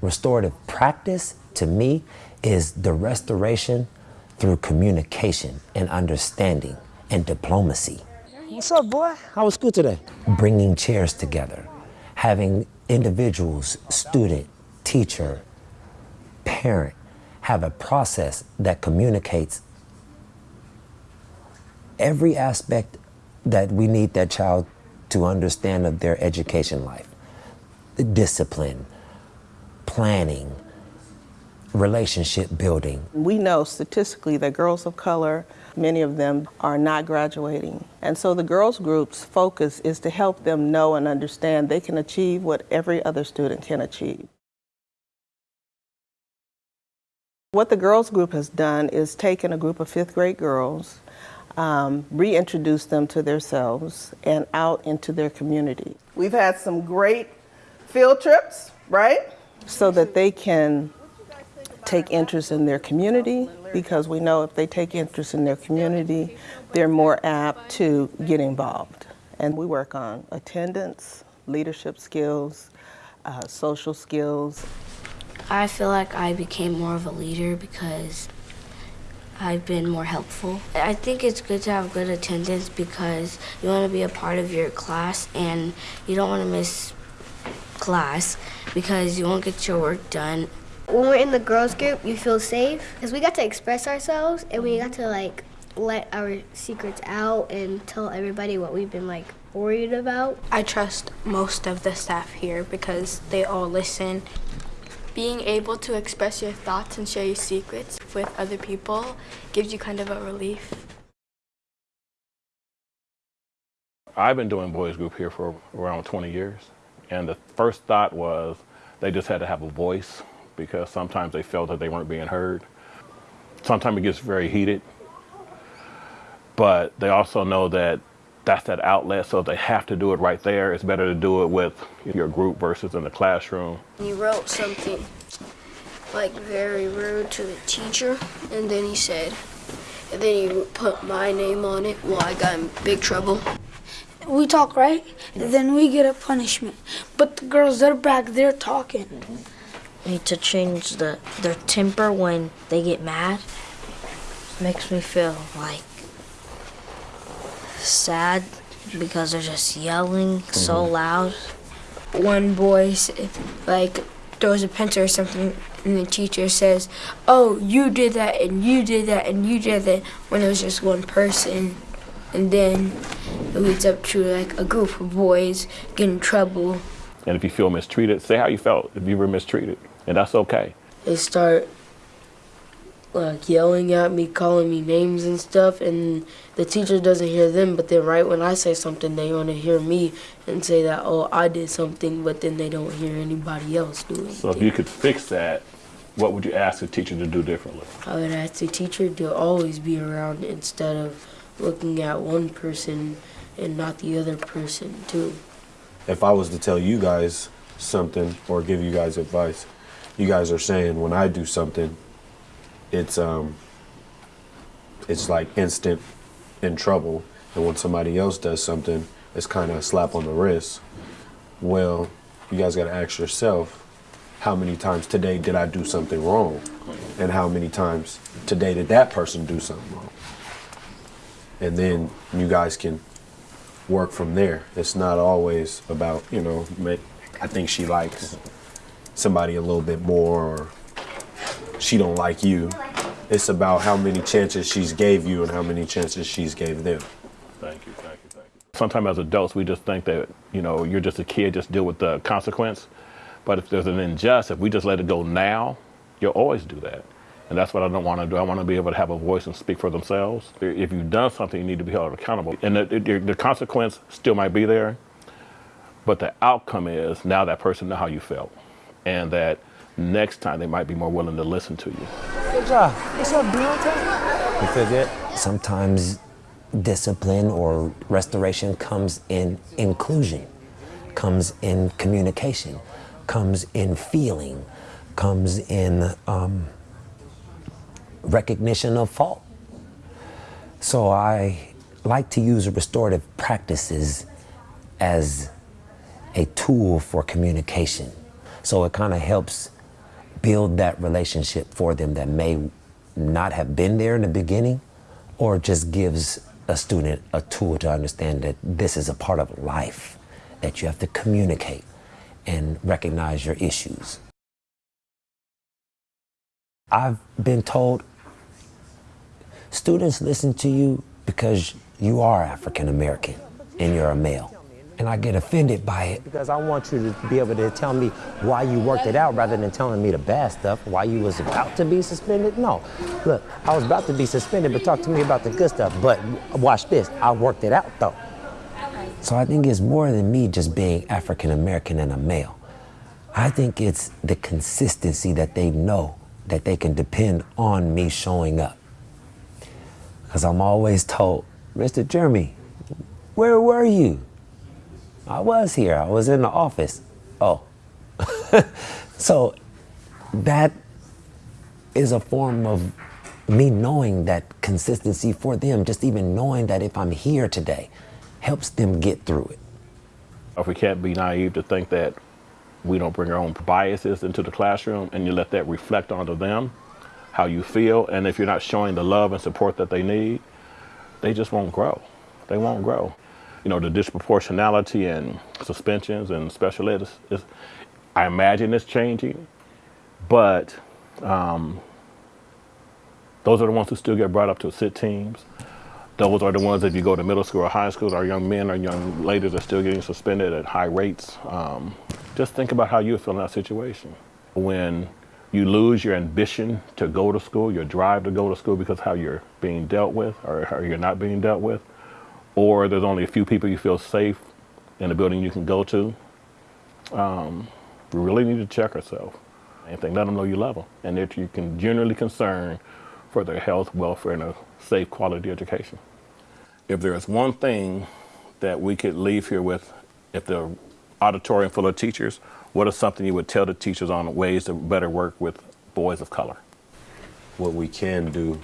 Restorative practice, to me, is the restoration through communication and understanding and diplomacy. What's up, boy? How was school today? Bringing chairs together, having individuals, student, teacher, parent, have a process that communicates every aspect that we need that child to understand of their education life. Discipline, planning, relationship building. We know statistically that girls of color, many of them are not graduating. And so the girls group's focus is to help them know and understand they can achieve what every other student can achieve. What the girls group has done is taken a group of fifth grade girls, um, reintroduce them to themselves and out into their community. We've had some great field trips, right? So that they can take interest in their community because we know if they take interest in their community, they're more apt to get involved. And we work on attendance, leadership skills, uh, social skills. I feel like I became more of a leader because I've been more helpful. I think it's good to have good attendance because you want to be a part of your class and you don't want to miss class because you won't get your work done when we're in the girls group, you feel safe because we got to express ourselves and we got to like let our secrets out and tell everybody what we've been like worried about. I trust most of the staff here because they all listen. Being able to express your thoughts and share your secrets with other people gives you kind of a relief. I've been doing boys group here for around 20 years. And the first thought was they just had to have a voice because sometimes they felt that they weren't being heard. Sometimes it gets very heated, but they also know that that's that outlet, so they have to do it right there, it's better to do it with your group versus in the classroom. He wrote something like very rude to the teacher, and then he said, and then he put my name on it. Well, I got in big trouble. We talk, right? Then we get a punishment. But the girls, they're back, they're talking. Mm -hmm need to change the their temper when they get mad. Makes me feel like sad because they're just yelling mm-hmm. so loud. One boy like throws a pencil or something and the teacher says, oh, you did that and you did that and you did that when it was just one person. And then it leads up to like a group of boys getting in trouble. And if you feel mistreated, say how you felt if you were mistreated and that's okay. They start like yelling at me, calling me names and stuff, and the teacher doesn't hear them, but then right when I say something, they want to hear me and say that, oh, I did something, but then they don't hear anybody else do it. So if you could fix that, what would you ask the teacher to do differently? I would ask the teacher to always be around instead of looking at one person and not the other person too. If I was to tell you guys something or give you guys advice, you guys are saying when I do something, it's um, it's like instant in trouble, and when somebody else does something, it's kind of a slap on the wrist. Well, you guys got to ask yourself, how many times today did I do something wrong, and how many times today did that person do something wrong, and then you guys can work from there. It's not always about you know, I think she likes somebody a little bit more or she don't like you. It's about how many chances she's gave you and how many chances she's gave them. Thank you, thank you, thank you. Sometimes as adults, we just think that, you know, you're just a kid, just deal with the consequence. But if there's an injustice, if we just let it go now, you'll always do that. And that's what I don't want to do. I want to be able to have a voice and speak for themselves. If you've done something, you need to be held accountable. And the, the, the consequence still might be there, but the outcome is now that person know how you felt and that next time they might be more willing to listen to you. Good job. What's up, Deontay? You feel good? Sometimes discipline or restoration comes in inclusion, comes in communication, comes in feeling, comes in um, recognition of fault. So I like to use restorative practices as a tool for communication. So it kind of helps build that relationship for them that may not have been there in the beginning or just gives a student a tool to understand that this is a part of life, that you have to communicate and recognize your issues. I've been told students listen to you because you are African American and you're a male. And I get offended by it. Because I want you to be able to tell me why you worked it out rather than telling me the bad stuff, why you was about to be suspended. No, look, I was about to be suspended, but talk to me about the good stuff. But watch this, I worked it out though. So I think it's more than me just being African American and a male. I think it's the consistency that they know that they can depend on me showing up. Because I'm always told, Mr. Jeremy, where were you? I was here. I was in the office. Oh. so that is a form of me knowing that consistency for them, just even knowing that if I'm here today, helps them get through it. If we can't be naive to think that we don't bring our own biases into the classroom and you let that reflect onto them, how you feel, and if you're not showing the love and support that they need, they just won't grow. They won't grow. You know, the disproportionality and suspensions and special ed is, is I imagine it's changing, but um, those are the ones who still get brought up to sit teams. Those are the ones, if you go to middle school or high school, our young men or young ladies are still getting suspended at high rates. Um, just think about how you feel in that situation. When you lose your ambition to go to school, your drive to go to school because how you're being dealt with or how you're not being dealt with, or there's only a few people you feel safe in a building you can go to, um, we really need to check ourselves. Anything, let them know you love them and that you can generally concern for their health, welfare, and a safe quality education. If there is one thing that we could leave here with, if the auditorium full of teachers, what is something you would tell the teachers on ways to better work with boys of color? What we can do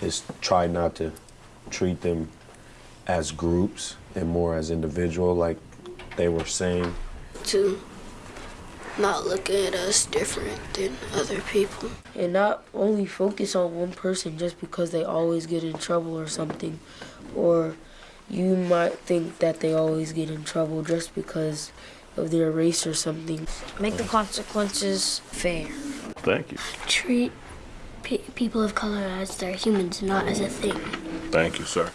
is try not to treat them as groups and more as individual, like they were saying. To not looking at us different than other people. And not only focus on one person just because they always get in trouble or something. Or you might think that they always get in trouble just because of their race or something. Make the consequences fair. Thank you. Treat pe- people of color as they're humans, not as a thing. Thank you, sir.